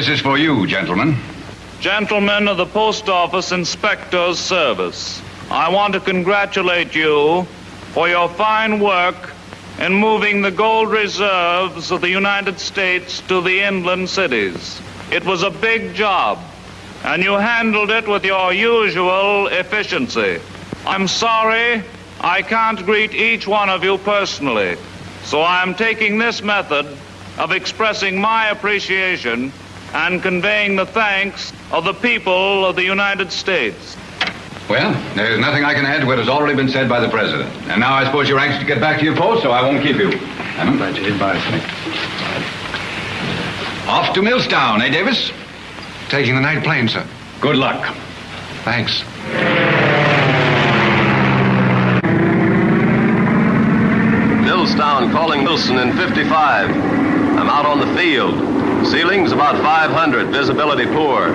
This is for you, gentlemen. Gentlemen of the Post Office Inspector's Service, I want to congratulate you for your fine work in moving the gold reserves of the United States to the inland cities. It was a big job, and you handled it with your usual efficiency. I'm sorry I can't greet each one of you personally, so I am taking this method of expressing my appreciation and conveying the thanks of the people of the United States. Well, there's nothing I can add to what has already been said by the President. And now I suppose you're anxious to get back to your post, so I won't keep you. I'm glad you did bye, Off to Millstown, eh, Davis? Taking the night plane, sir. Good luck. Thanks. Millstown calling Wilson in 55. I'm out on the field. Ceiling's about 500, visibility poor.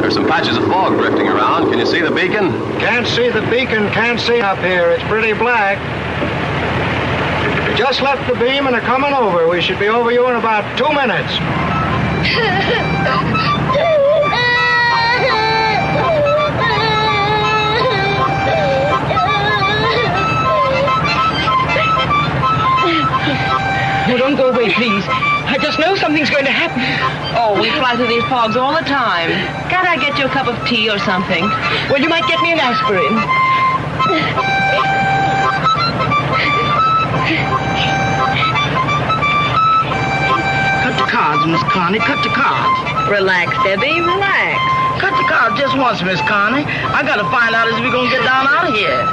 There's some patches of fog drifting around. Can you see the beacon? Can't see the beacon, can't see up here. It's pretty black. We just left the beam and are coming over. We should be over you in about two minutes. No, don't go away, please. I just know something's going to happen. Oh, we fly through these fogs all the time. Can't I get you a cup of tea or something? Well, you might get me an aspirin. Cut the cards, Miss Connie. Cut the cards. Relax, Debbie. Relax. Cut the cards just once, Miss Connie. I gotta find out if we're gonna get down out of here.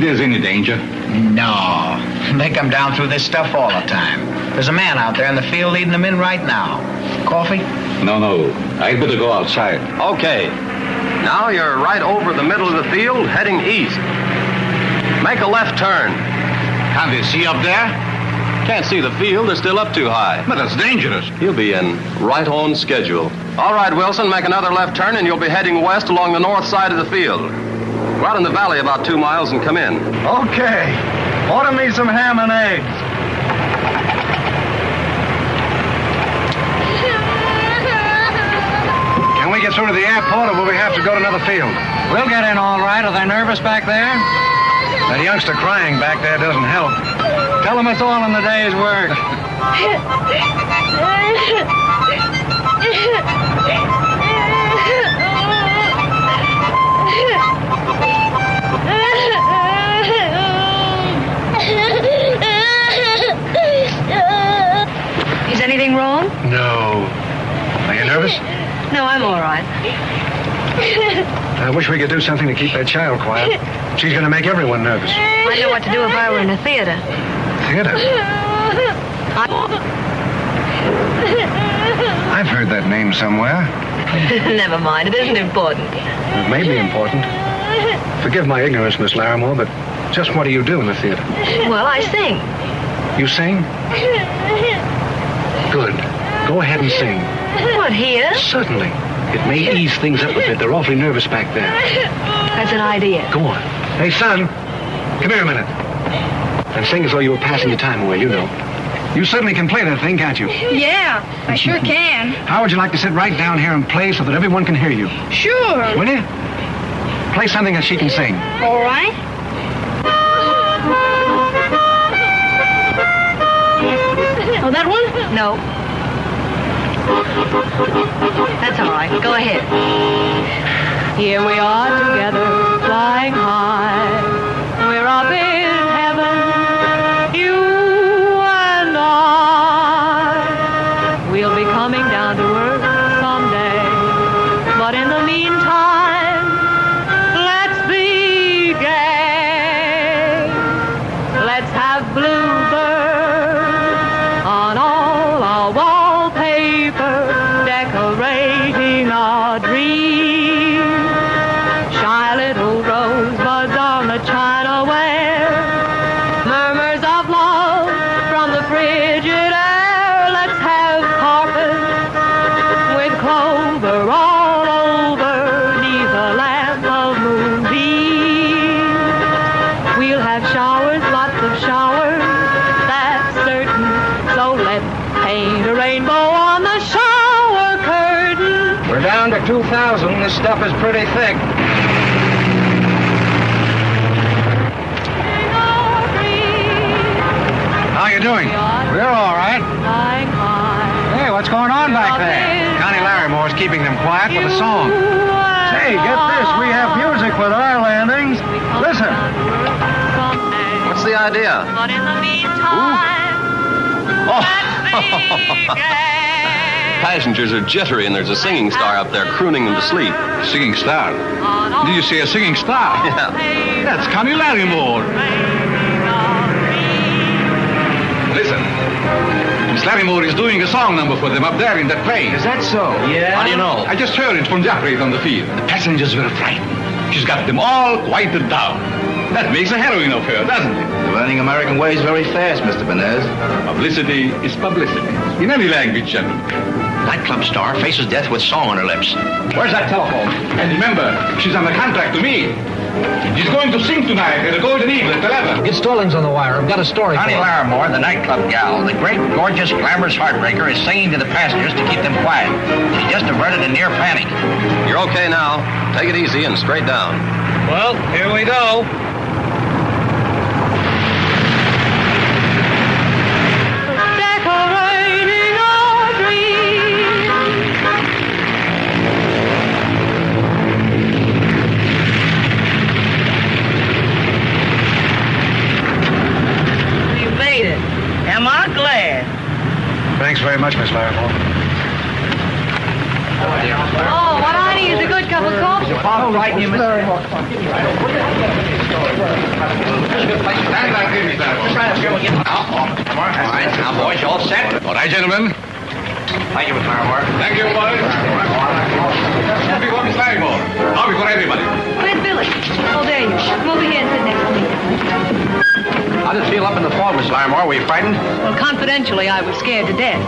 Think there's any danger? No. They come down through this stuff all the time. There's a man out there in the field leading them in right now. Coffee? No, no. I'd better go outside. Okay. Now you're right over the middle of the field, heading east. Make a left turn. Can't they see up there? Can't see the field, they're still up too high. But that's dangerous. You'll be in right on schedule. All right, Wilson, make another left turn and you'll be heading west along the north side of the field. Go out in the valley about two miles and come in. Okay. Order me some ham and eggs. Can we get through to the airport or will we have to go to another field? We'll get in all right. Are they nervous back there? That youngster crying back there doesn't help. Tell them it's all in the day's work. anything wrong? No. Are you nervous? No, I'm all right. I wish we could do something to keep that child quiet. She's going to make everyone nervous. I know what to do if I were in a theater. Theater? I've heard that name somewhere. Never mind, it isn't important. It may be important. Forgive my ignorance, Miss Larimore, but just what do you do in the theater? Well, I sing. You sing? Good. Go ahead and sing. What, here? Certainly. It may ease things up a bit. They're awfully nervous back there. That's an idea. Go on. Hey, son, come here a minute. And sing as though you were passing your time away, you know. You certainly can play that thing, can't you? Yeah, I sure can. How would you like to sit right down here and play so that everyone can hear you? Sure. Will you? Play something that she can sing. All right. Oh, that one? No. That's all right. Go ahead. Here we are together, flying high. We're in 2000, this stuff is pretty thick. How you doing? We're all right. Hey, what's going on back there? Connie Larrymore's keeping them quiet with a song. Hey, get this. We have music with our landings. Listen. What's the idea? But in the meantime, gay. Passengers are jittery, and there's a singing star up there crooning them to sleep. Singing star. Did you say a singing star? Yeah. That's Connie Larrymore. Listen. Miss Larrymore is doing a song number for them up there in that plane. Is that so? Yeah. How do you know? I just heard it from the operator on the field. The passengers were frightened. She's got them all quieted down. That makes a heroine of her, doesn't it? You're learning American ways very fast, Mr. Benez. Publicity is publicity. In any language, gentlemen. Nightclub star faces death with song on her lips. Where's that telephone? And remember, she's under contract to me. She's going to sing tonight at the Golden Eagle at 11. Get Stallings on the wire. I've got a story Connie Larimore, the nightclub gal, the great, gorgeous, glamorous heartbreaker, is singing to the passengers to keep them quiet. She just averted a near panic. You're okay now. Take it easy and straight down. Well, here we go. Much, Miss Larrymore. Oh, what I need is a good cup of coffee. All right, you Stand back here, Miss Larrymore. All right, now, boys, you all set? All right, gentlemen. Thank you, Miss Larimore. Thank you, boys. Coffee for Miss Larrymore. Coffee for everybody. Where's Billy? Oh, there you are. Come over here and sit next to me. How did it feel up in the fog, Miss Larimore? Were you frightened? Well, confidentially, I was scared to death.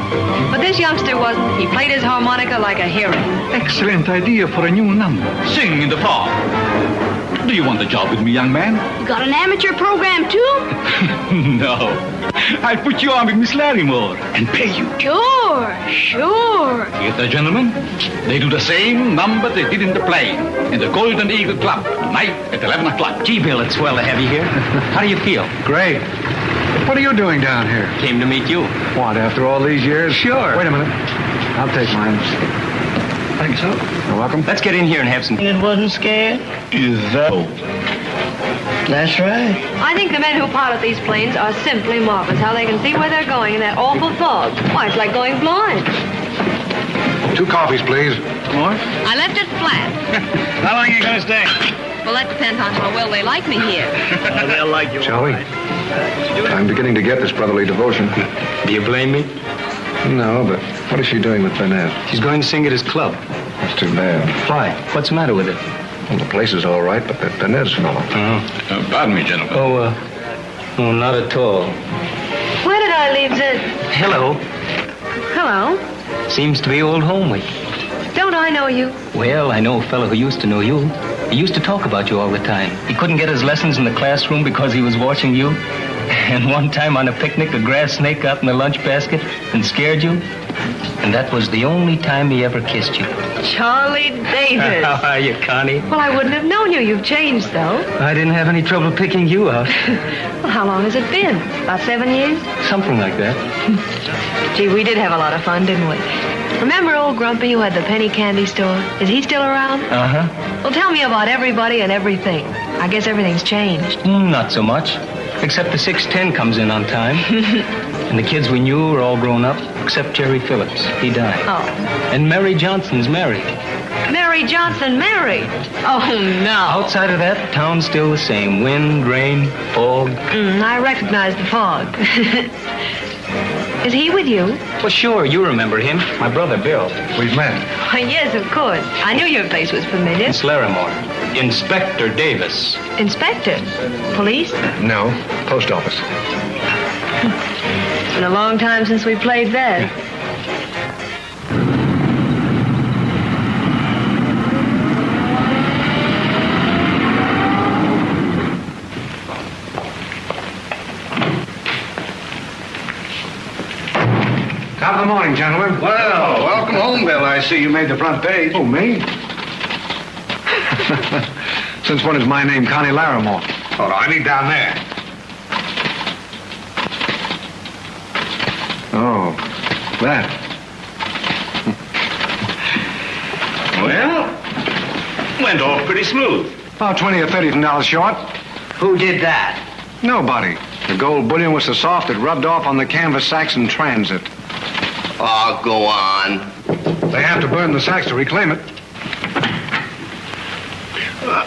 But this youngster wasn't. He played his harmonica like a hero. Excellent idea for a new number. Sing in the fog. Do you want the job with me, young man? You got an amateur program, too? no. I'll put you on with Miss Larrymore and pay you. Sure, sure. Get that, gentlemen? They do the same number they did in the play in the Golden Eagle Club tonight at 11 o'clock. Gee, Bill, it's swell to have you here. How do you feel? Great. What are you doing down here? Came to meet you. What, after all these years? Sure. Wait a minute. I'll take mine. Thank you, so. You're welcome. Let's get in here and have some... It wasn't scared? Is that... That's right. I think the men who pilot these planes are simply marvelous. How they can see where they're going in that awful fog. Why, it's like going blind. Two coffees, please. More? I left it flat. How long are you going to stay? Well, that depends on how well they like me here. They'll like you. Shall we? I'm beginning to get this brotherly devotion. Do you blame me? No, but what is she doing with Benez? She's going to sing at his club. That's too bad. Why? What's the matter with it? Well, the place is all right, but that Benez fellow. Uh, pardon me, gentlemen. Oh, uh, oh, not at all. Where did I leave the... Hello. Hello? Seems to be old home week. Don't I know you? Well, I know a fellow who used to know you. He used to talk about you all the time. He couldn't get his lessons in the classroom because he was watching you. And one time on a picnic, a grass snake got in the lunch basket and scared you. And that was the only time he ever kissed you. Charlie Davis. How are you, Connie? well, I wouldn't have known you. You've changed, though. I didn't have any trouble picking you out. Well, how long has it been? About seven years? Something like that. Gee, we did have a lot of fun, didn't we? Remember old Grumpy who had the penny candy store? Is he still around? Uh-huh. Well, tell me about everybody and everything. I guess everything's changed. Mm, not so much. Except the 610 comes in on time. and the kids we knew are all grown up, except Jerry Phillips. He died. Oh. And Mary Johnson's married. Mary Johnson married. Oh, no. Outside of that, town's still the same. Wind, rain, fog. Mm, I recognize the fog. Is he with you? Well, sure, you remember him. My brother, Bill. We've met. Why, yes, of course. I knew your face was familiar. It's Larimore. Inspector Davis. Inspector? Police? No, post office. It's been a long time since we played that. Top of the morning, gentlemen. Well, welcome home, Bill. I see you made the front page. Oh, me? Since when is my name Connie Larimore? Oh, no, I need down there. Oh, that. Well, went off pretty smooth. About 20 or 30 dollars short. Who did that? Nobody. The gold bullion was so soft it rubbed off on the canvas sacks in transit. Oh, go on. They have to burn the sacks to reclaim it.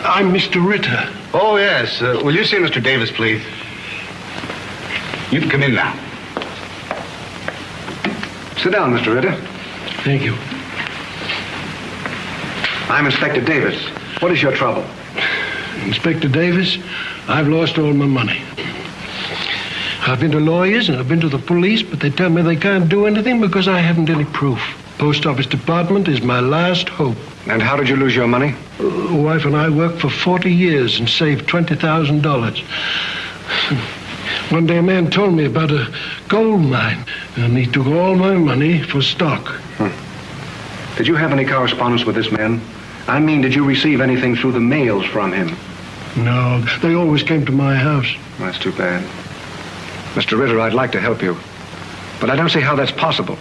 I'm Mr. Ritter. Oh, yes. Uh, will you see Mr. Davis, please? You can come in now. Sit down, Mr. Ritter. Thank you. I'm Inspector Davis. What is your trouble? Inspector Davis, I've lost all my money. I've been to lawyers and I've been to the police, but they tell me they can't do anything because I haven't any proof. Post Office Department is my last hope. And how did you lose your money? Uh, wife and I worked for 40 years and saved $20,000. One day a man told me about a gold mine, and he took all my money for stock. Did you have any correspondence with this man? I mean, did you receive anything through the mails from him? No, they always came to my house. That's too bad. Mr. Ritter, I'd like to help you. But I don't see how that's possible.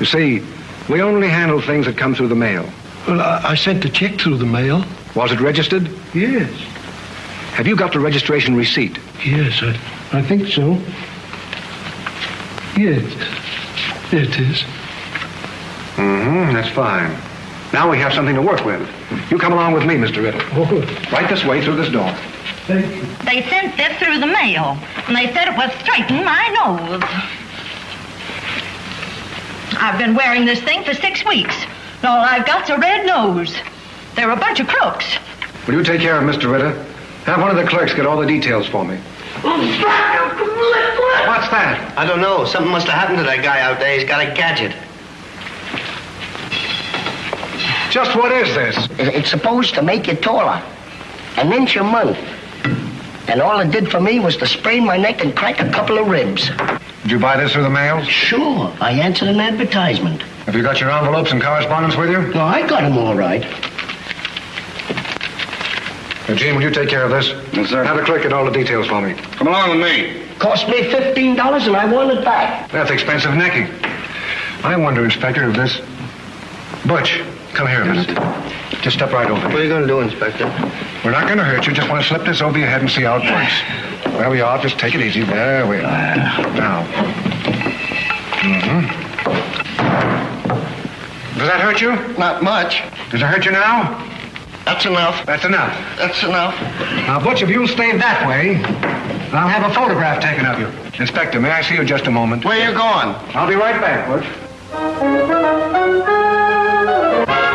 You see, we only handle things that come through the mail. Well, I, I sent a check through the mail. Was it registered? Yes. Have you got the registration receipt? Yes, I, I think so. Yes. There it is. Mm-hmm, that's fine. Now we have something to work with. You come along with me, Mr. Ritter. Oh, Right this way through this door. Thank you. They sent this through the mail, and they said it was straightening my nose. I've been wearing this thing for six weeks, and all I've got's a red nose. They're a bunch of crooks. Will you take care of Mr. Ritter? Have one of the clerks get all the details for me. What's that? I don't know. Something must have happened to that guy out there. He's got a gadget. Just what is this? It's supposed to make you taller. An inch a month. And all it did for me was to sprain my neck and crack a couple of ribs. Did you buy this through the mail? Sure, I answered an advertisement. Have you got your envelopes and correspondence with you? No, I got them all right. Now, Gene, will you take care of this? Yes, sir. Have the clerk get all the details for me. Come along with me. Cost me $15 and I want it back. That's expensive necking. I wonder, Inspector, if this... Butch, come here a minute. Just step right over What are you going to do, Inspector? We're not going to hurt you. Just want to slip this over your head and see how it works. There we are. Just take it easy. There we are. Now. Mm-hmm. Does that hurt you? Not much. Does it hurt you now? That's enough. That's enough. That's enough. Now, Butch, if you'll stay that way, I'll have a photograph taken of you. Inspector, may I see you just a moment? Where you going? I'll be right back, Butch. When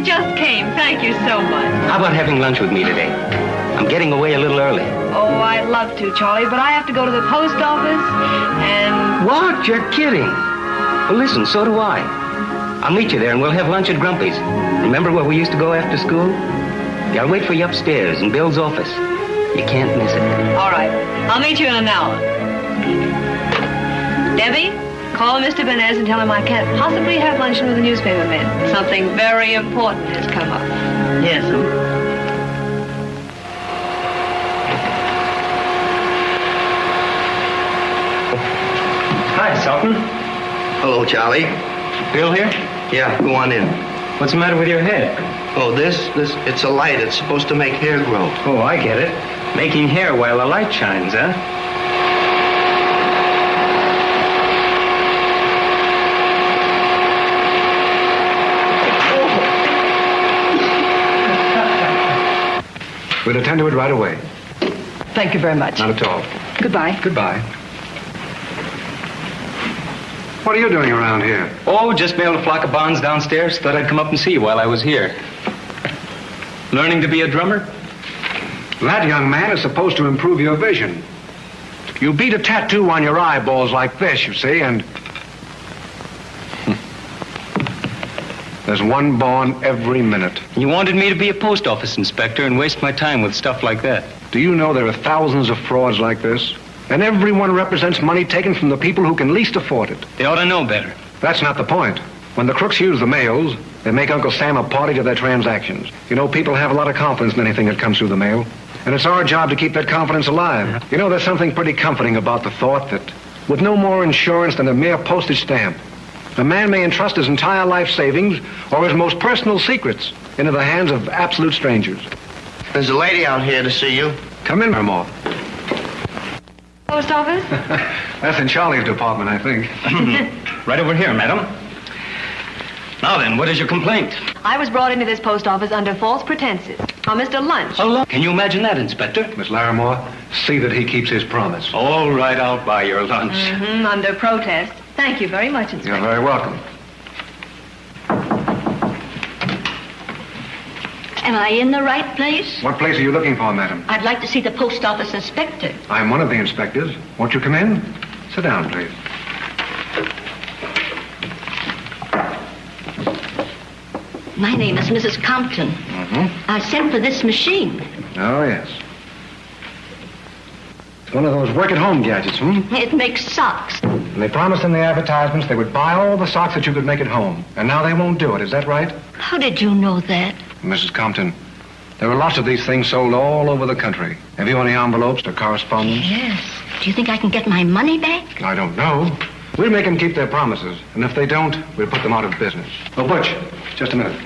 It just came. Thank you so much. How about having lunch with me today? I'm getting away a little early. Oh, I'd love to, Charlie, but I have to go to the post office and. What? You're kidding. Well, listen, so do I. I'll meet you there and we'll have lunch at Grumpy's. Remember where we used to go after school? Yeah, I'll wait for you upstairs in Bill's office. You can't miss it. All right. I'll meet you in an hour. Debbie, call Mr. Benez and tell him I can't possibly have luncheon with the newspaper men. Something very important has come up. Yes, um, Hi, Sultan. Hello, Charlie. Bill here? Yeah, go on in. What's the matter with your head? Oh, this, this, it's a light. It's supposed to make hair grow. Oh, I get it. Making hair while the light shines, huh? We'll attend to it right away. Thank you very much. Not at all. Goodbye. Goodbye. What are you doing around here? Oh, just mailed a flock of bonds downstairs. Thought I'd come up and see you while I was here. Learning to be a drummer? That young man is supposed to improve your vision. You beat a tattoo on your eyeballs like this, you see, and. There's one born every minute. You wanted me to be a post office inspector and waste my time with stuff like that. Do you know there are thousands of frauds like this? And everyone represents money taken from the people who can least afford it. They ought to know better. That's not the point. When the crooks use the mails, they make Uncle Sam a party to their transactions. You know, people have a lot of confidence in anything that comes through the mail. And it's our job to keep that confidence alive. You know, there's something pretty comforting about the thought that with no more insurance than a mere postage stamp, a man may entrust his entire life savings or his most personal secrets into the hands of absolute strangers. There's a lady out here to see you. Come in, Mermore. Post office? That's in Charlie's department, I think. right over here, madam. Now then, what is your complaint? I was brought into this post office under false pretenses. On Mr. Lunch. Hello? Can you imagine that, Inspector? Miss Larimore, see that he keeps his promise. All right, I'll buy your lunch. Mm-hmm, under protest. Thank you very much, Inspector. You're very welcome. Am I in the right place? What place are you looking for, madam? I'd like to see the post office inspector. I'm one of the inspectors. Won't you come in? Sit down, please. My name is Mrs. Compton. Mm-hmm. I sent for this machine. Oh, yes. It's one of those work-at-home gadgets, hmm? It makes socks. And they promised in the advertisements they would buy all the socks that you could make at home. And now they won't do it. Is that right? How did you know that? Mrs. Compton, there are lots of these things sold all over the country. Have you any envelopes or correspondence? Yes. Do you think I can get my money back? I don't know. We'll make them keep their promises. And if they don't, we'll put them out of business. Oh, Butch, just a minute.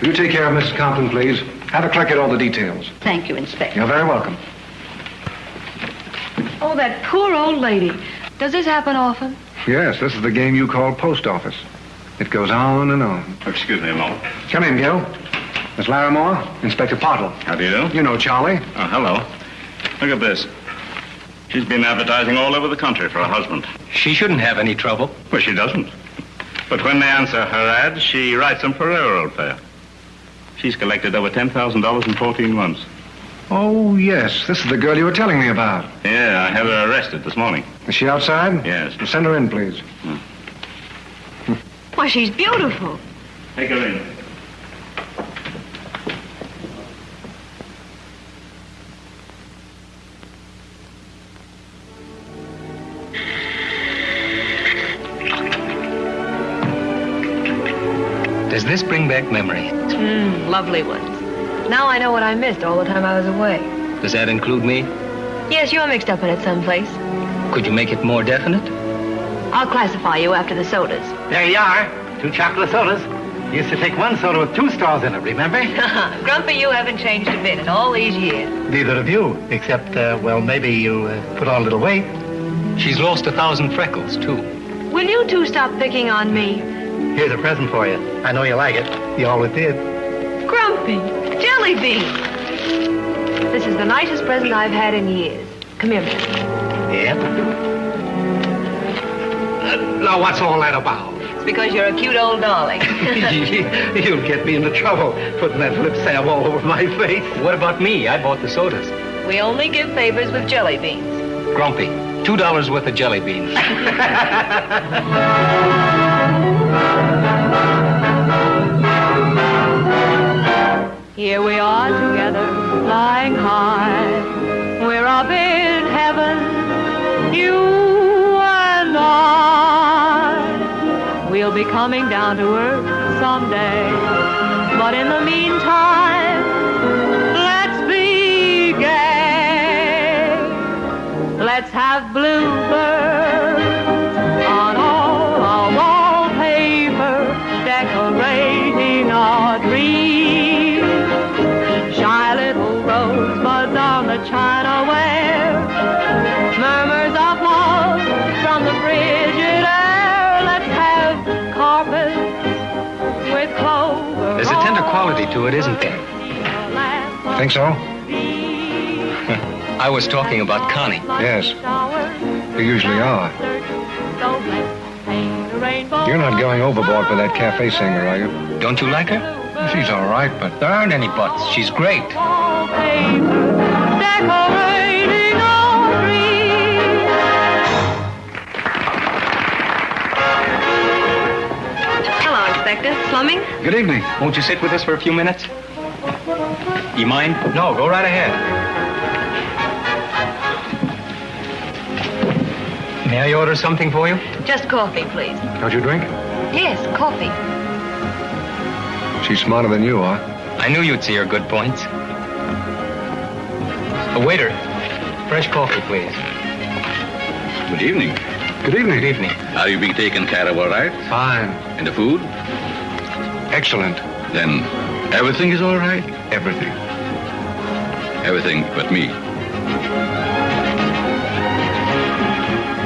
Will you take care of Mrs. Compton, please? Have a clerk get all the details. Thank you, Inspector. You're very welcome. Oh, that poor old lady. Does this happen often? Yes, this is the game you call post office. It goes on and on. Excuse me a moment. Come in, Gil. Miss Larimore, Inspector Pottle. How do you do? You know Charlie. Oh, hello. Look at this. She's been advertising all over the country for a husband. She shouldn't have any trouble. Well, she doesn't. But when they answer her ads, she writes them for railroad fare. She's collected over $10,000 in 14 months. Oh, yes. This is the girl you were telling me about. Yeah, I have her arrested this morning. Is she outside? Yes. Well, send her in, please. Hmm. Why, she's beautiful. Take her in. Does this bring back memories? Mm, lovely ones. Now I know what I missed all the time I was away. Does that include me? Yes, you're mixed up in it someplace. Could you make it more definite? I'll classify you after the sodas. There you are. Two chocolate sodas. Used to take one soda with two straws in it, remember? Grumpy, you haven't changed a bit in all these years. Neither of you, except, uh, well, maybe you uh, put on a little weight. She's lost a thousand freckles, too. Will you two stop picking on me? Here's a present for you. I know you like it. You always did. Grumpy, jelly bean. This is the nicest present I've had in years. Come here, man. Yeah? Now, what's all that about? It's because you're a cute old darling. You'll get me into trouble putting that lip salve all over my face. What about me? I bought the sodas. we only give favors with jelly beans. Grumpy, two dollars worth of jelly beans. Here we are together, flying high. We're up in heaven, you and I. We'll be coming down to earth someday. But in the meantime, let's be gay. Let's have bluebirds to it, isn't there? Think so? I was talking about Connie. Yes. You usually are. You're not going overboard for that cafe singer, are you? Don't you like her? She's all right, but There aren't any buts. She's great. Inspector. Slumming? Good evening. Won't you sit with us for a few minutes? You mind? No, go right ahead. May I order something for you? Just coffee, please. don't you drink? Yes, coffee. She's smarter than you are. I knew you'd see her good points. A waiter, fresh coffee, please. Good evening. Good evening. Good evening. Are you being taken care of all right? Fine. And the food? Excellent. Then everything is all right? Everything. Everything but me.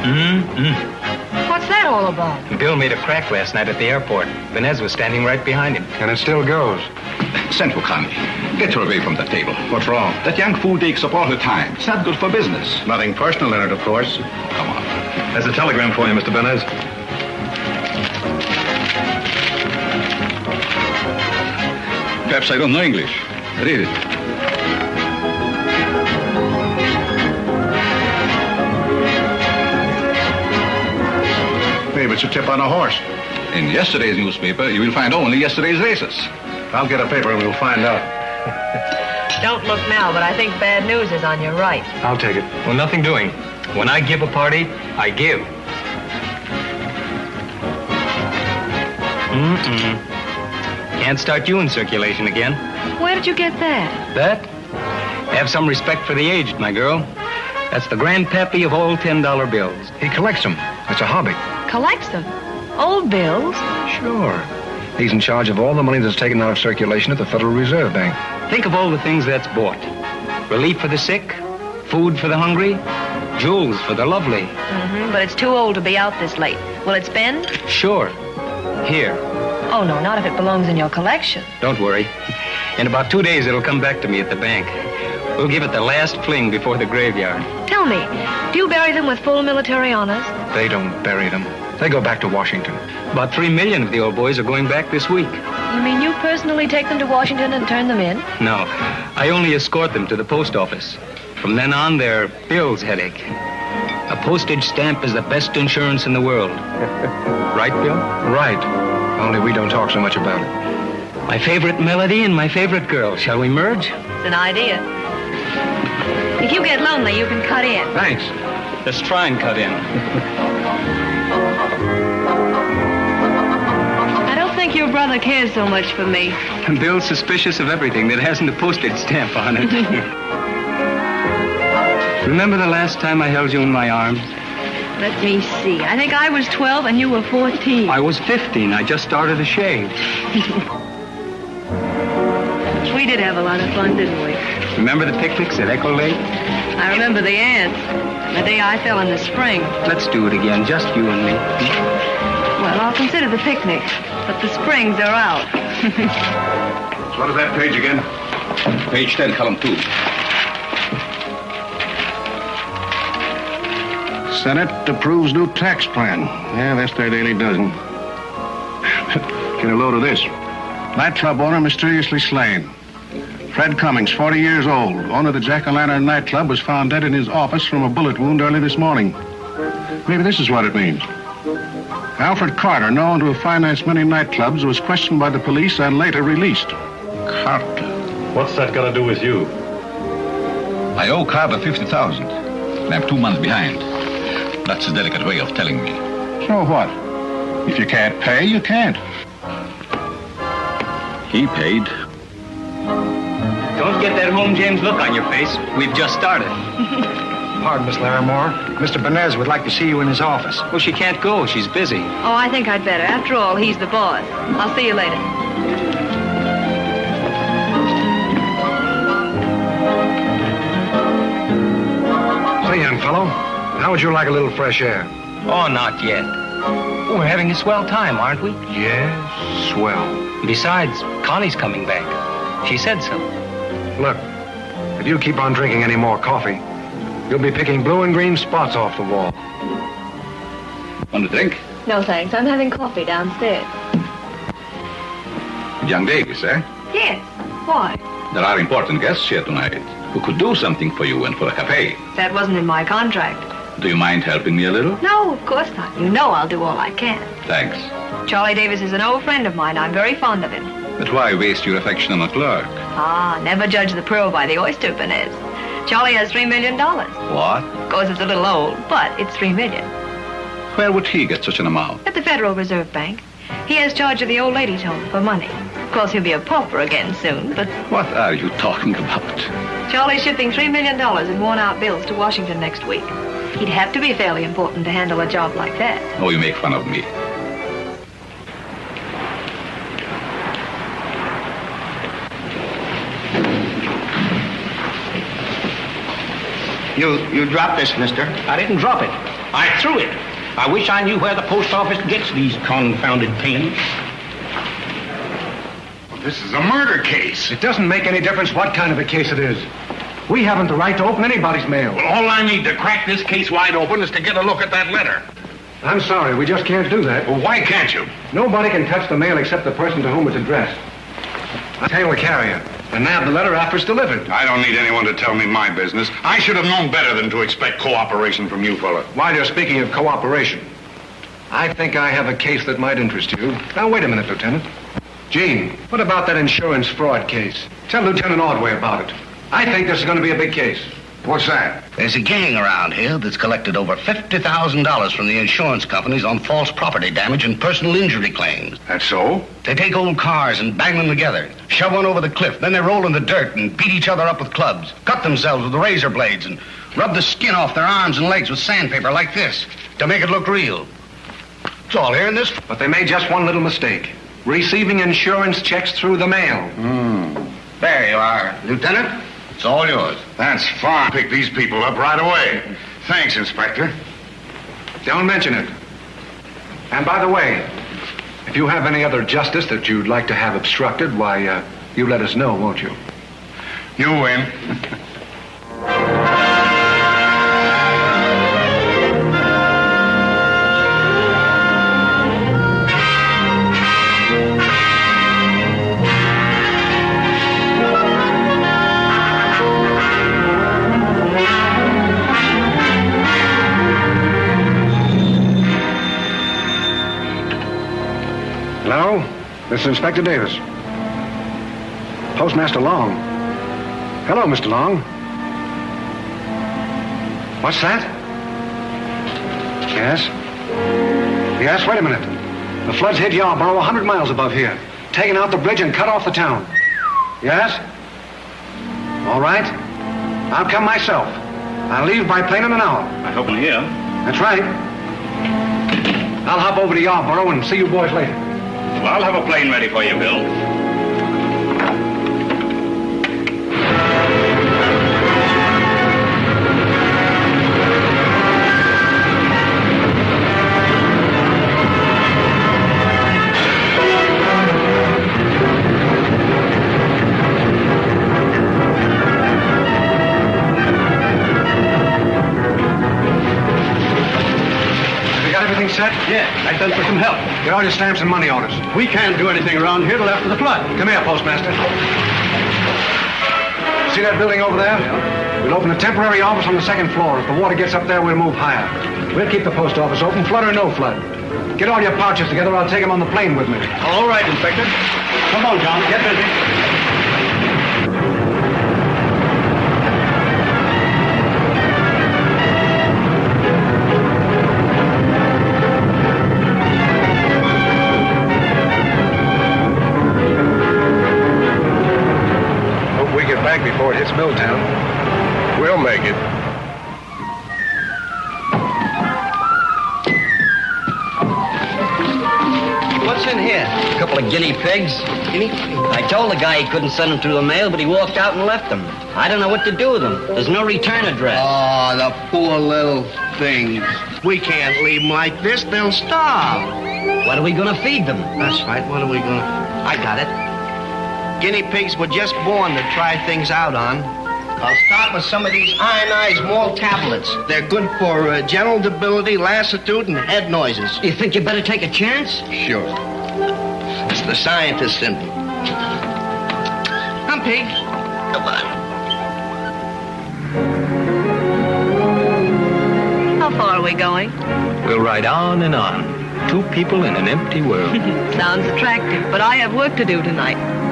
Mm-hmm. What's that all about? Bill made a crack last night at the airport. Benez was standing right behind him. And it still goes. Send for Connie. Get her away from the table. What's wrong? That young fool takes up all her time. It's not good for business. Nothing personal in it, of course. Come on. There's a telegram for you, Mr. Benez. Perhaps I don't know English. Read it. Maybe it's a tip on a horse. In yesterday's newspaper, you will find only yesterday's races. I'll get a paper and we'll find out. Don't look now, but I think bad news is on your right. I'll take it. Well, nothing doing. When I give a party, I give. Mm-mm. Can't start you in circulation again. Where did you get that? That? Have some respect for the aged, my girl. That's the grandpappy of all $10 bills. He collects them. It's a hobby. Collects them. Old bills. Sure. He's in charge of all the money that's taken out of circulation at the Federal Reserve Bank. Think of all the things that's bought. Relief for the sick, food for the hungry, jewels for the lovely. Mm-hmm, but it's too old to be out this late. Will it spend? Sure. Here. Oh, no, not if it belongs in your collection. Don't worry. In about two days, it'll come back to me at the bank. We'll give it the last fling before the graveyard. Tell me, do you bury them with full military honors? They don't bury them. They go back to Washington. About three million of the old boys are going back this week. You mean you personally take them to Washington and turn them in? No, I only escort them to the post office. From then on, they're Bill's headache. A postage stamp is the best insurance in the world. right, Bill? Right. Only we don't talk so much about it. My favorite melody and my favorite girl. Shall we merge? It's an idea. If you get lonely, you can cut in. Thanks. Let's try and cut in. I don't think your brother cares so much for me. Bill's suspicious of everything that hasn't a postage stamp on it. Remember the last time I held you in my arms? Let me see. I think I was 12 and you were 14. I was 15. I just started to shave. We did have a lot of fun, didn't we? Remember the picnics at Echo Lake? I remember the ants. The day I fell in the spring. Let's do it again, just you and me. Well, I'll consider the picnic, but the springs are out. What is that page again? Page 10, column 2. Senate approves new tax plan. Yeah, that's their daily dozen. Get a load of this. Nightclub owner mysteriously slain. Fred Cummings, 40 years old, owner of the Jack-o'-lantern nightclub, was found dead in his office from a bullet wound early this morning. Maybe this is what it means. Alfred Carter, known to have financed many nightclubs, was questioned by the police and later released. Carter. What's that got to do with you? I owe Carter 50000 and I'm two months behind. That's a delicate way of telling me. So what? If you can't pay, you can't. He paid. Don't get that home James look on your face. We've just started. Pardon, Miss Larimore. Mr. Benez would like to see you in his office. Well, she can't go. She's busy. Oh, I think I'd better. After all, he's the boss. I'll see you later. Say, young fellow, how would you like a little fresh air? Oh, not yet. We're having a swell time, aren't we? Yes, swell. Besides, Connie's coming back. She said so. Look, if you keep on drinking any more coffee, you'll be picking blue and green spots off the wall. Want a drink? No, thanks. I'm having coffee downstairs. Young Davis, eh? Yes. Why? There are important guests here tonight who could do something for you and for a cafe. That wasn't in my contract. Do you mind helping me a little? No, of course not. You know I'll do all I can. Thanks. Charlie Davis is an old friend of mine. I'm very fond of him. But why waste your affection on a clerk? Ah, never judge the pearl by the oyster, Benez. Charlie has three million dollars. What? Of course, it's a little old, but it's three million. Where would he get such an amount? At the Federal Reserve Bank. He has charge of the old ladies' home for money. Of course, he'll be a pauper again soon, but What are you talking about? Charlie's shipping three million dollars in worn-out bills to Washington next week. He'd have to be fairly important to handle a job like that. Oh, you make fun of me. You you dropped this, mister. I didn't drop it. I threw it. I wish I knew where the post office gets these confounded pens. This is a murder case. It doesn't make any difference what kind of a case it is. We haven't the right to open anybody's mail. Well, all I need to crack this case wide open is to get a look at that letter. I'm sorry, we just can't do that. Well, why can't you? Nobody can touch the mail except the person to whom it's addressed. I tell you, the carrier and nab the letter after it's delivered. I don't need anyone to tell me my business. I should have known better than to expect cooperation from you fella. While you're speaking of cooperation, I think I have a case that might interest you. Now, wait a minute, Lieutenant. Gene, what about that insurance fraud case? Tell Lieutenant Ordway about it. I think this is going to be a big case. What's that? There's a gang around here that's collected over $50,000 from the insurance companies on false property damage and personal injury claims. That's so? They take old cars and bang them together, shove one over the cliff, then they roll in the dirt and beat each other up with clubs, cut themselves with razor blades, and rub the skin off their arms and legs with sandpaper like this to make it look real. It's all here in this. But they made just one little mistake. Receiving insurance checks through the mail. Hmm. There you are, Lieutenant. It's all yours. That's fine. Pick these people up right away. Thanks, Inspector. Don't mention it. And by the way, if you have any other justice that you'd like to have obstructed, why, uh, you let us know, won't you? You win. This is Inspector Davis. Postmaster Long. Hello, Mr. Long. What's that? Yes? Yes, wait a minute. The floods hit Yarborough a hundred miles above here, taking out the bridge and cut off the town. Yes? All right. I'll come myself. I'll leave by plane in an hour. I hope in here. That's right. I'll hop over to Yarborough and see you boys later. Well, I'll have a plane ready for you, Bill. Have you got everything set? Yeah, I done for some help. Get all your stamps and money orders. We can't do anything around here till after the flood. Come here, Postmaster. See that building over there? We'll open a temporary office on the second floor. If the water gets up there, we'll move higher. We'll keep the post office open, flood or no flood. Get all your pouches together. I'll take them on the plane with me. All right, Inspector. Come on, John. Get busy. Back before it hits Milltown. We'll make it. What's in here? A couple of guinea pigs. Guinea I told the guy he couldn't send them through the mail, but he walked out and left them. I don't know what to do with them. There's no return address. Oh, the poor little things. We can't leave them like this. They'll starve. What are we going to feed them? That's right. What are we going to... I got it. Guinea pigs were just born to try things out on. I'll start with some of these ionized malt tablets. They're good for uh, general debility, lassitude, and head noises. You think you better take a chance? Sure. It's the scientist in me. Come, pig. Come on. How far are we going? We'll ride on and on. Two people in an empty world. Sounds attractive, but I have work to do tonight.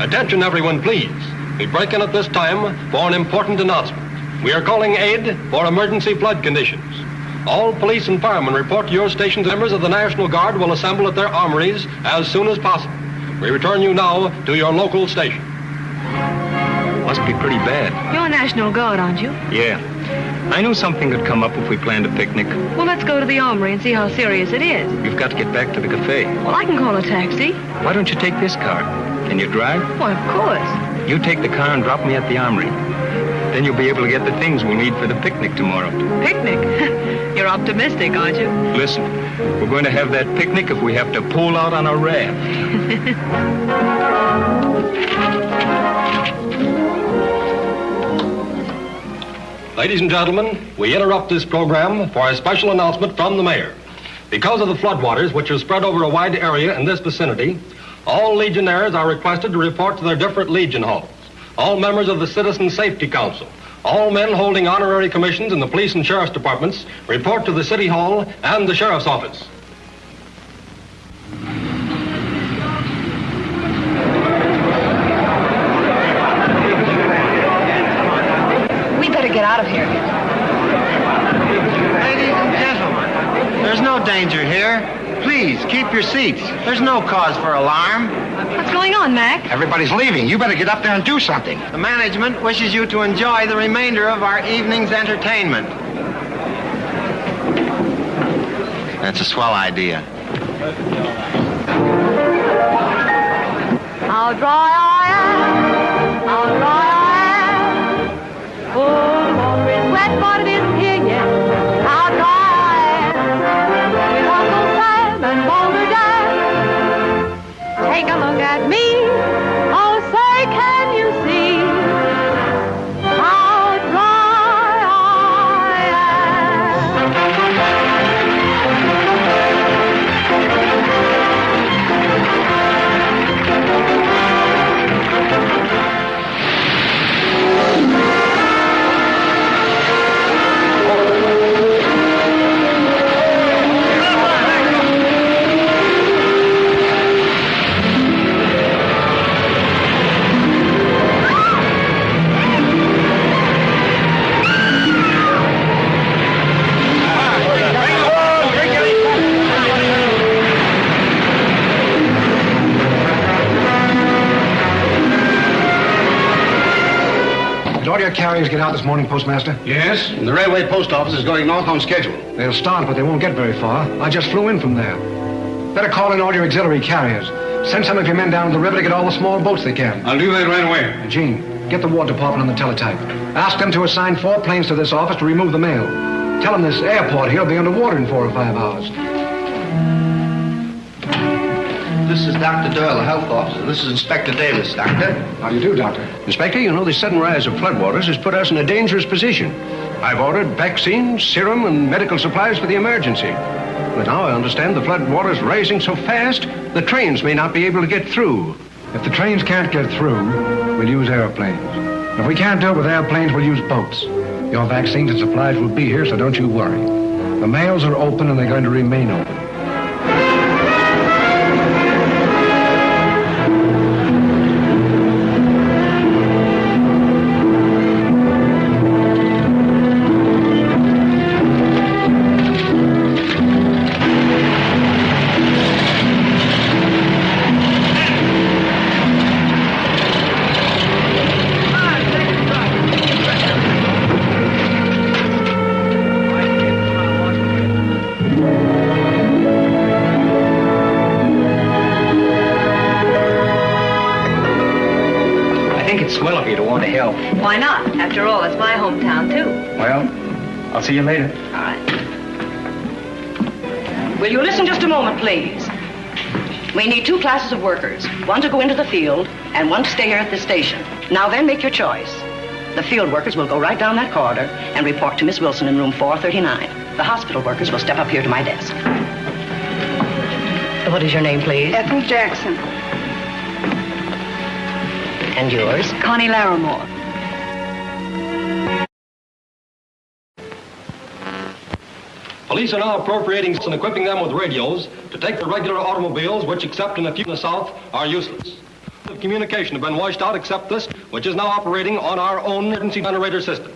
Attention, everyone, please. We break in at this time for an important announcement. We are calling aid for emergency flood conditions. All police and firemen report to your stations. Members of the National Guard will assemble at their armories as soon as possible. We return you now to your local station. Must be pretty bad. You're National Guard, aren't you? Yeah. I knew something could come up if we planned a picnic. Well, let's go to the armory and see how serious it is. You've got to get back to the cafe. Well, I can call a taxi. Why don't you take this car? Can you drive? Why, of course. You take the car and drop me at the armory. Then you'll be able to get the things we'll need for the picnic tomorrow. Picnic? You're optimistic, aren't you? Listen, we're going to have that picnic if we have to pull out on a raft. Ladies and gentlemen, we interrupt this program for a special announcement from the mayor. Because of the floodwaters, which are spread over a wide area in this vicinity, all Legionnaires are requested to report to their different Legion halls. All members of the Citizen Safety Council, all men holding honorary commissions in the police and sheriff's departments report to the City Hall and the sheriff's office. We better get out of here. Ladies and gentlemen, there's no danger here. Please, keep your seats. There's no cause for alarm. What's going on, Mac? Everybody's leaving. You better get up there and do something. The management wishes you to enjoy the remainder of our evening's entertainment. That's a swell idea. How dry Take a look at me. Your carriers get out this morning, Postmaster? Yes, and the railway post office is going north on schedule. They'll start, but they won't get very far. I just flew in from there. Better call in all your auxiliary carriers. Send some of your men down to the river to get all the small boats they can. I'll do that right away. Gene, get the War Department on the teletype. Ask them to assign four planes to this office to remove the mail. Tell them this airport here will be underwater in four or five hours. This is Dr. Doyle, the health officer. This is Inspector Davis, Doctor. How do you do, Doctor? Inspector, you know the sudden rise of floodwaters has put us in a dangerous position. I've ordered vaccines, serum, and medical supplies for the emergency. But now I understand the floodwaters rising so fast, the trains may not be able to get through. If the trains can't get through, we'll use airplanes. If we can't do it with airplanes, we'll use boats. Your vaccines and supplies will be here, so don't you worry. The mails are open and they're going to remain open. See you later. All right. Will you listen just a moment, please? We need two classes of workers, one to go into the field and one to stay here at the station. Now then, make your choice. The field workers will go right down that corridor and report to Miss Wilson in room 439. The hospital workers will step up here to my desk. What is your name, please? Ethel Jackson. And yours? Connie Larimore. Police are now appropriating and equipping them with radios to take the regular automobiles, which, except in a few in the south, are useless. The communication have been washed out except this, which is now operating on our own emergency generator system.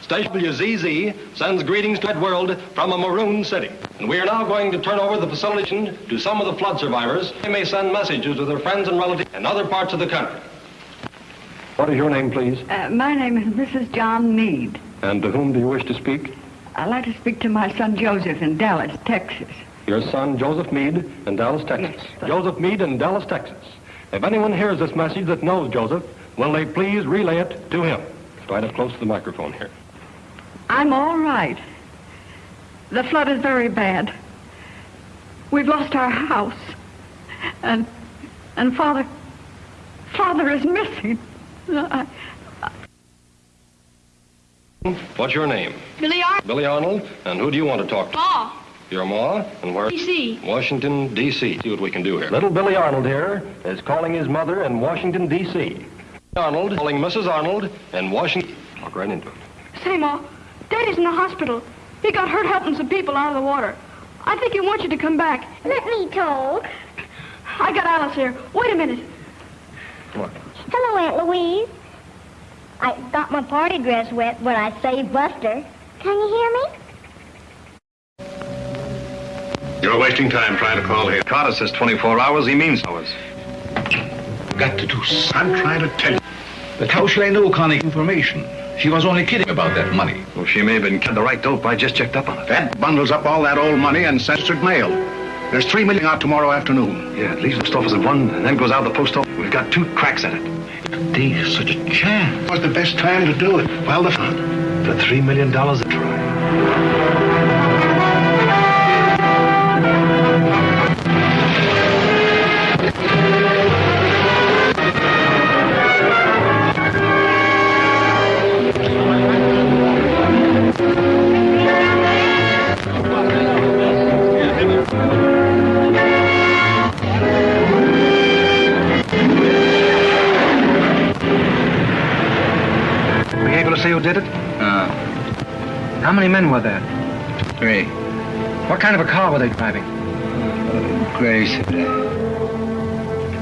Station WZZ sends greetings to the world from a maroon city. And we are now going to turn over the facility to some of the flood survivors. They may send messages to their friends and relatives in other parts of the country. What is your name, please? Uh, my name is Mrs. John Mead. And to whom do you wish to speak? I'd like to speak to my son Joseph in Dallas, Texas. Your son, Joseph Mead, in Dallas, Texas. Yes, Joseph Mead in Dallas, Texas. If anyone hears this message that knows Joseph, will they please relay it to him? Right up close to the microphone here. I'm all right. The flood is very bad. We've lost our house. And and father father is missing. I, What's your name? Billy Arnold. Billy Arnold. And who do you want to talk to? Ma. Your ma? And where? D.C. Washington, D.C. See what we can do here. Little Billy Arnold here is calling his mother in Washington, D.C. Arnold calling Mrs. Arnold in Washington. Walk right into it. Say, Ma, Daddy's in the hospital. He got hurt helping some people out of the water. I think he wants you to come back. Let me talk. I got Alice here. Wait a minute. What? Hello, Aunt Louise. I got my party dress wet, when I saved Buster. Can you hear me? You're wasting time trying to call here. Carter says 24 hours, he means hours. Got to do something. I'm trying to tell you. But how shall I know Connie information? She was only kidding about that money. Well, she may have been the right dope. I just checked up on it. That bundles up all that old money and sends it mail. There's three million out tomorrow afternoon. Yeah, it leaves the post office at one and then goes out of the post office. We've got two cracks at it. There's such a chance. What's the best time to do it? Well, the For three million dollars a try. How many men were there? three. What kind of a car were they driving? Gray sedan.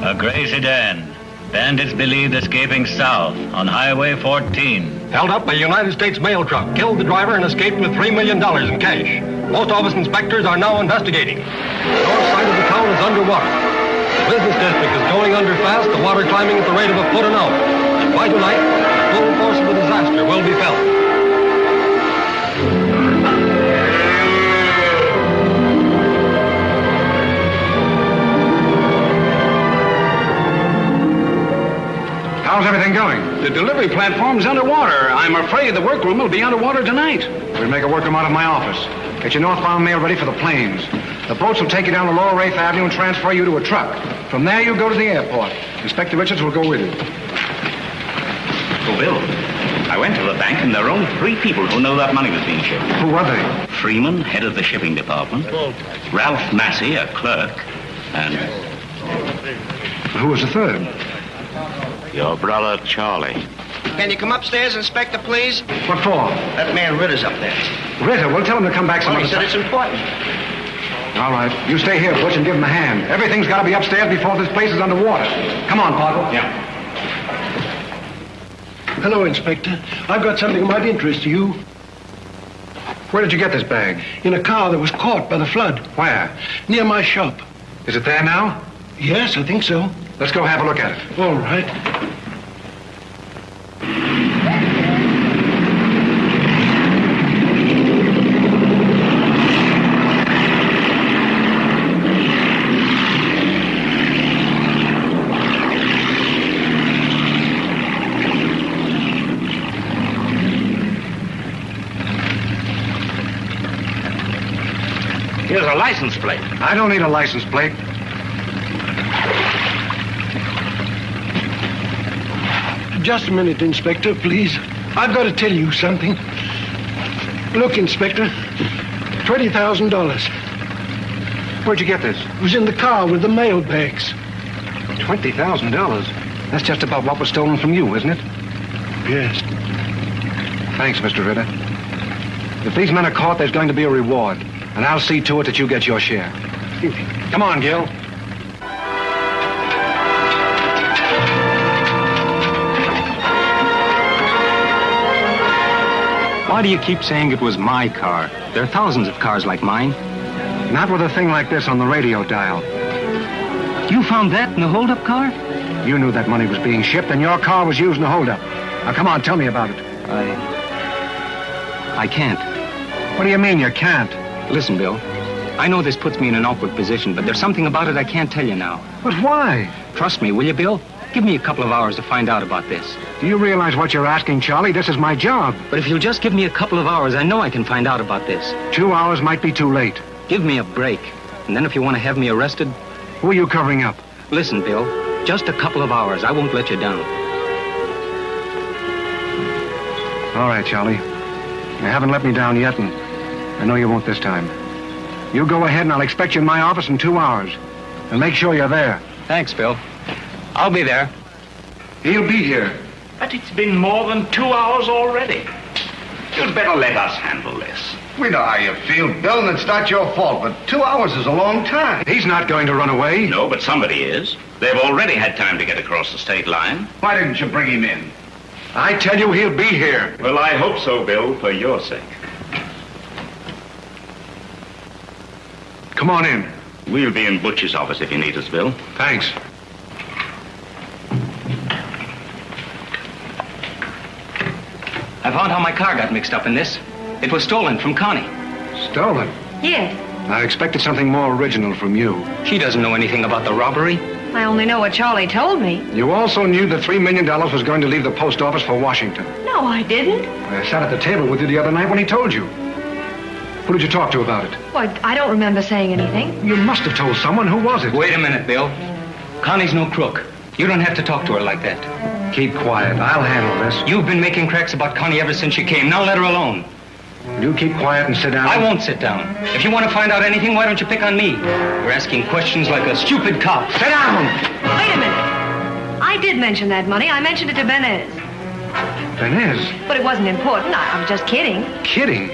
A gray sedan. Bandits believed escaping south on Highway 14. Held up a United States mail truck, killed the driver, and escaped with $3 million in cash. Post office inspectors are now investigating. The north side of the town is underwater. The business district is going under fast, the water climbing at the rate of a foot an hour. And by tonight, the full force of the disaster will be felt. How's everything going? The delivery platform's underwater. I'm afraid the workroom will be underwater tonight. We'll make a workroom out of my office. Get your northbound mail ready for the planes. The boats will take you down to Lower Wraith Avenue and transfer you to a truck. From there, you go to the airport. Inspector Richards will go with you. Oh, Bill, I went to the bank and there are only three people who know that money was being shipped. Who are they? Freeman, head of the shipping department. Ralph Massey, a clerk. And Who was the third? Your brother Charlie. Can you come upstairs, Inspector, please? What for? That man Ritter's up there. Ritter, well, tell him to come back some Well, he said time. it's important. All right. You stay here, Butch, and give him a hand. Everything's got to be upstairs before this place is underwater. Come on, Parker. Yeah. Hello, Inspector. I've got something that might interest you. Where did you get this bag? In a car that was caught by the flood. Where? Near my shop. Is it there now? Yes, I think so. Let's go have a look at it. All right. Here's a license plate. I don't need a license plate. Just a minute, Inspector, please. I've got to tell you something. Look, Inspector. $20,000. Where'd you get this? It was in the car with the mail bags. $20,000. That's just about what was stolen from you, isn't it? Yes. Thanks, Mr. Ritter. If these men are caught, there's going to be a reward. And I'll see to it that you get your share. Come on, Gil. Why do you keep saying it was my car? There are thousands of cars like mine. Not with a thing like this on the radio dial. You found that in the holdup car? You knew that money was being shipped, and your car was used in the holdup. Now, come on, tell me about it. I. I can't. What do you mean you can't? Listen, Bill. I know this puts me in an awkward position, but there's something about it I can't tell you now. But why? Trust me, will you, Bill? Give me a couple of hours to find out about this. Do you realize what you're asking, Charlie? This is my job. But if you'll just give me a couple of hours, I know I can find out about this. Two hours might be too late. Give me a break. And then if you want to have me arrested, Who are you covering up? listen, Bill. Just a couple of hours. I won't let you down. All right, Charlie. You haven't let me down yet, and I know you won't this time. You go ahead, and I'll expect you in my office in two hours. And make sure you're there. Thanks, Bill. I'll be there. He'll be here. But it's been more than two hours already. You'd better let us handle this. We know how you feel, Bill, and it's not your fault, but two hours is a long time. He's not going to run away. No, but somebody is. They've already had time to get across the state line. Why didn't you bring him in? I tell you, he'll be here. Well, I hope so, Bill, for your sake. Come on in. We'll be in Butch's office if you need us, Bill. Thanks. I found how my car got mixed up in this. It was stolen from Connie. Stolen? Yes. I expected something more original from you. She doesn't know anything about the robbery. I only know what Charlie told me. You also knew that $3 million was going to leave the post office for Washington. No, I didn't. I sat at the table with you the other night when he told you. Who did you talk to about it? Well, I don't remember saying anything. You must have told someone. Who was it? Wait a minute, Bill. Connie's no crook. You don't have to talk to her like that. Keep quiet. I'll handle this. You've been making cracks about Connie ever since she came. Now let her alone. You keep quiet and sit down. I won't sit down. If you want to find out anything, why don't you pick on me? You're asking questions like a stupid cop. Sit down! Wait a minute. I did mention that money. I mentioned it to Benez. Benez? But it wasn't important. I, I was just kidding. Kidding?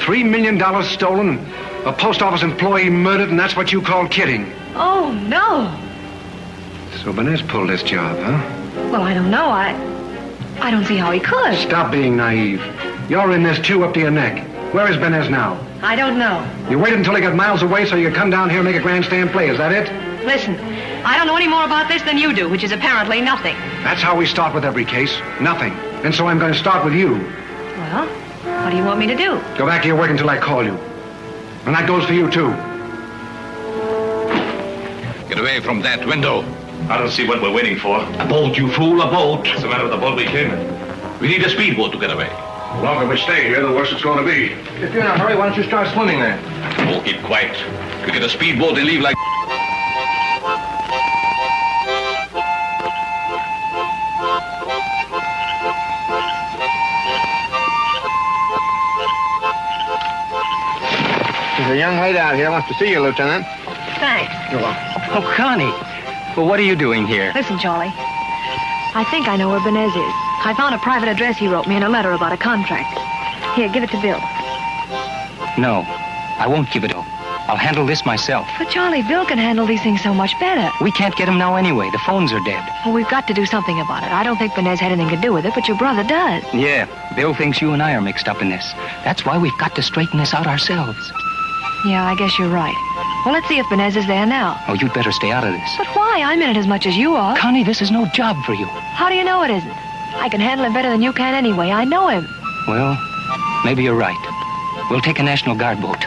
$3 million stolen, a post office employee murdered, and that's what you call kidding. Oh, no. So Benez pulled this job, huh? Well, I don't know. I I don't see how he could. Stop being naive. You're in this too up to your neck. Where is Benez now? I don't know. You waited until he got miles away so you could come down here and make a grandstand play. Is that it? Listen, I don't know any more about this than you do, which is apparently nothing. That's how we start with every case. Nothing. And so I'm going to start with you. Well, what do you want me to do? Go back to your work until I call you. And that goes for you, too. Get away from that window. I don't see what we're waiting for. A boat, you fool, a boat. What's the matter with the boat we came in? We need a speedboat to get away. The longer we stay here, the worse it's going to be. If you're in a hurry, why don't you start swimming then? Oh, keep quiet. We get a speedboat and leave like... There's a young lady out here wants to see you, Lieutenant. Thanks. You're welcome. Oh, Connie. Well, what are you doing here? Listen, Charlie. I think I know where Benez is. I found a private address he wrote me in a letter about a contract. Here, give it to Bill. No, I won't give it up. I'll handle this myself. But Charlie, Bill can handle these things so much better. We can't get him now anyway. The phones are dead. Well, we've got to do something about it. I don't think Benez had anything to do with it, but your brother does. Yeah, Bill thinks you and I are mixed up in this. That's why we've got to straighten this out ourselves. Yeah, I guess you're right. Well, let's see if Benez is there now. Oh, you'd better stay out of this. But why? I'm in it as much as you are. Connie, this is no job for you. How do you know it isn't? I can handle him better than you can anyway. I know him. Well, maybe you're right. We'll take a National Guard boat.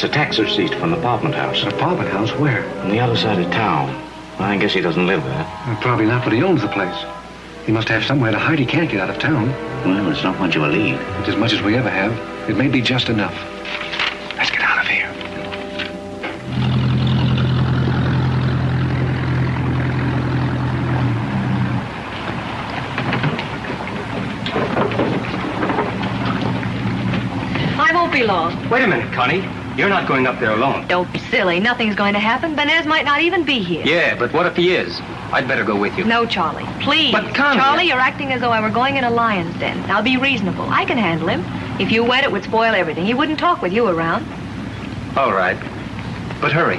It's a tax receipt from the apartment house. An apartment house? Where? On the other side of town. I guess he doesn't live there. Well, probably not, but he owns the place. He must have somewhere to hide. He can't get out of town. Well, it's not much of a lead. It's as much as we ever have. It may be just enough. Let's get out of here. I won't be long. Wait a minute, Connie. You're not going up there alone. Don't be silly. Nothing's going to happen. Benez might not even be here. Yeah, but what if he is? I'd better go with you. No, Charlie. Please. But, come Charlie, you're acting as though I were going in a lion's den. Now be reasonable. I can handle him. If you went, it would spoil everything. He wouldn't talk with you around. All right. But hurry.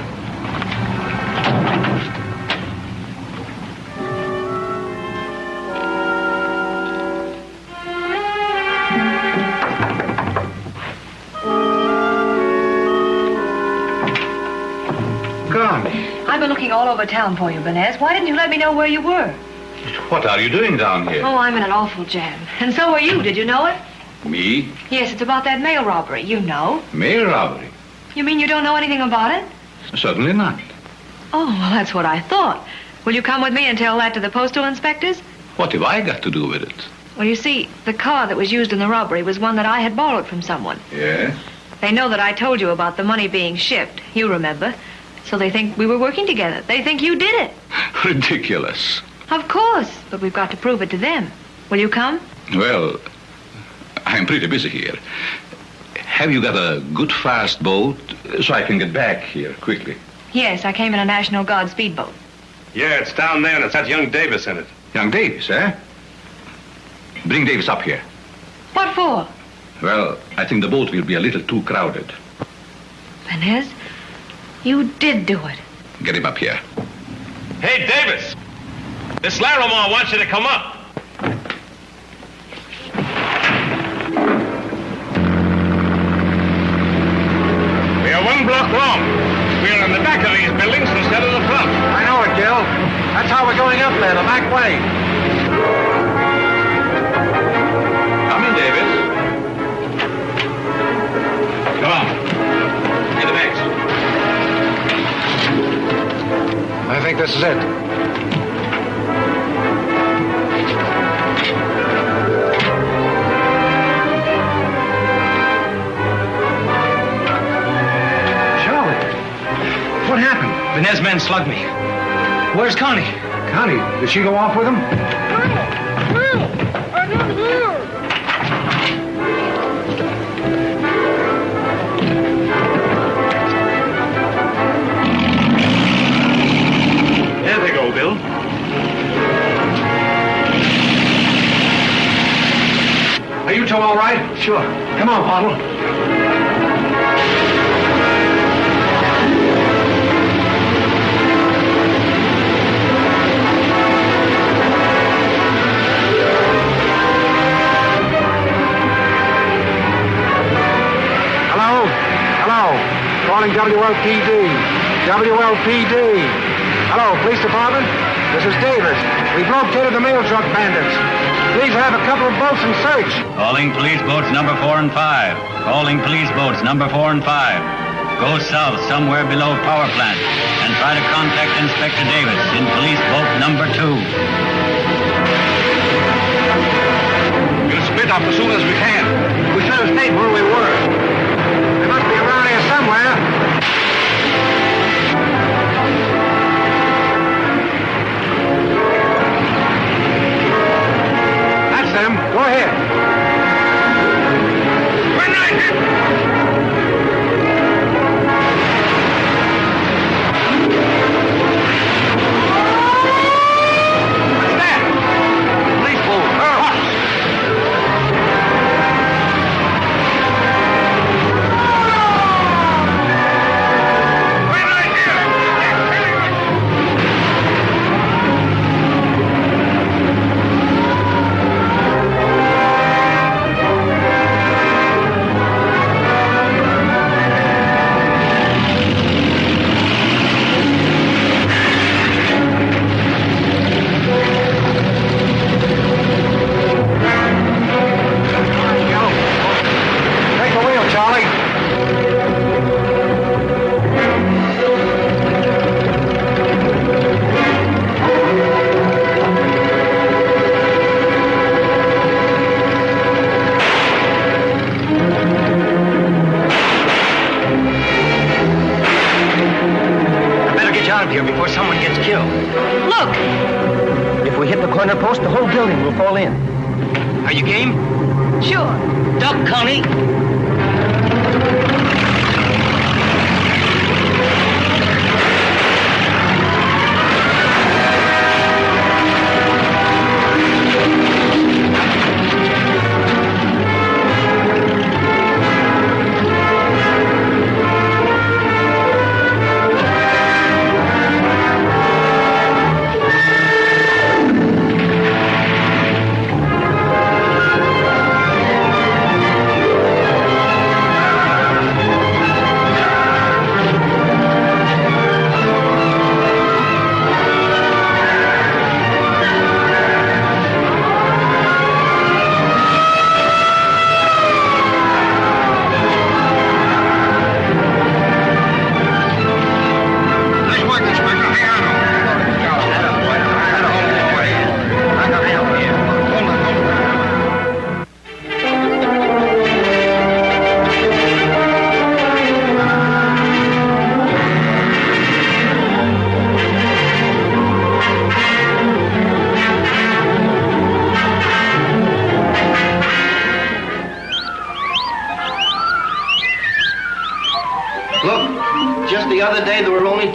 All over town for you, Benez. Why didn't you let me know where you were? What are you doing down here? Oh, I'm in an awful jam. And so are you. Did you know it? Me? Yes, it's about that mail robbery. You know. Mail robbery? You mean you don't know anything about it? Certainly not. Oh, well, that's what I thought. Will you come with me and tell that to the postal inspectors? What have I got to do with it? Well, you see, the car that was used in the robbery was one that I had borrowed from someone. Yes? They know that I told you about the money being shipped. You remember. So they think we were working together. They think you did it. Ridiculous. Of course, but we've got to prove it to them. Will you come? Well, I'm pretty busy here. Have you got a good fast boat so I can get back here quickly? Yes, I came in a National Guard speedboat. Yeah, it's down there, and it's got young Davis in it. Young Davis, eh? Bring Davis up here. What for? Well, I think the boat will be a little too crowded. Benez, you did do it. Get him up here. Hey, Davis! This Larimore wants you to come up. We are one block long. We are in the back of these buildings instead of the front. I know it, Gil. That's how we're going up there, the back way. Come in, Davis. Think this is it. Charlie, what happened? Benez men slugged me. Where's Connie? Connie, did she go off with him? On, Bottle. Hello? Hello? Calling WLPD. WLPD. Hello, police department? This is Davis. We've located the mail truck bandits. Please have a couple of boats and search. Calling police boats number four and five. Calling police boats number four and five. Go south somewhere below power plant and try to contact Inspector Davis in police boat number two. We'll split up as soon as we can. We should have stayed where we were. They must be around here somewhere. Ahead.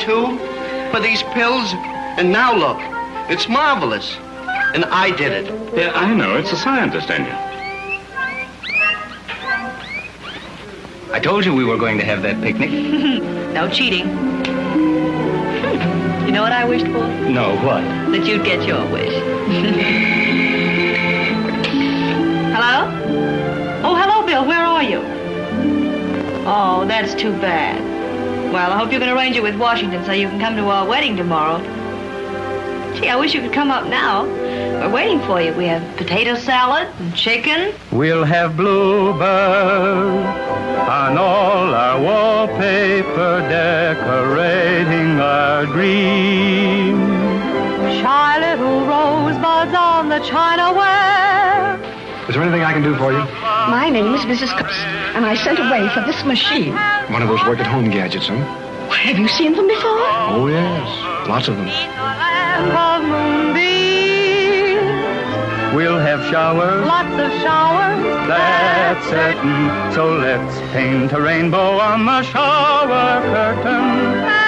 Day there were only two of these pills, and now look, it's marvelous. And I did it. Yeah, I know. It's a scientist ain't you. I told you we were going to have that picnic. no cheating. Hmm. You know what I wished for? No, what? That you'd get your wish. hello? Oh, hello, Bill. Where are you? Oh, that's too bad. Well, I hope you can arrange it with Washington so you can come to our wedding tomorrow. Gee, I wish you could come up now. We're waiting for you. We have potato salad and chicken. We'll have bluebird on all our wallpaper decorating our dream. Shy little rosebuds on the china ware. Is there anything I can do for you? My name is Mrs. Cooks, and I sent away for this machine. One of those work-at-home gadgets, huh? Have you seen them before? Oh, yes. Lots of them. Land of moonbeams. We'll have showers, Lots of showers. that's certain. So let's paint a rainbow on the shower curtain.